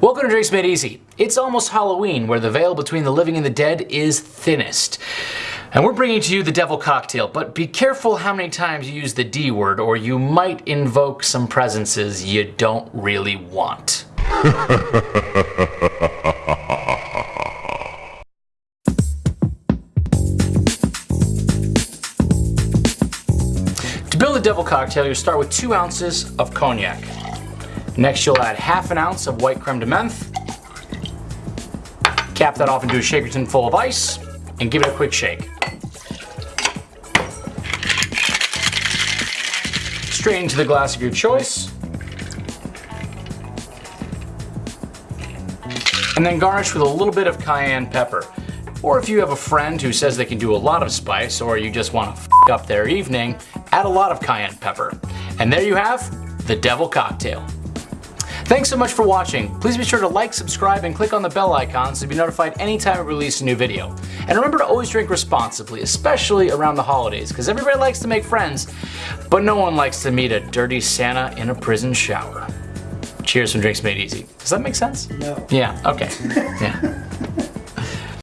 Welcome to Drinks Made Easy. It's almost Halloween, where the veil between the living and the dead is thinnest. And we're bringing to you the Devil Cocktail, but be careful how many times you use the D word, or you might invoke some presences you don't really want. to build the Devil Cocktail, you'll start with two ounces of cognac. Next, you'll add half an ounce of white creme de menthe. Cap that off into a shaker tin full of ice and give it a quick shake. Straight into the glass of your choice. And then garnish with a little bit of cayenne pepper. Or if you have a friend who says they can do a lot of spice or you just want to up their evening, add a lot of cayenne pepper. And there you have the Devil Cocktail. Thanks so much for watching. Please be sure to like, subscribe, and click on the bell icon so to be notified anytime we release a new video. And remember to always drink responsibly, especially around the holidays, because everybody likes to make friends, but no one likes to meet a dirty Santa in a prison shower. Cheers from Drinks Made Easy. Does that make sense? No. Yeah, okay. Yeah.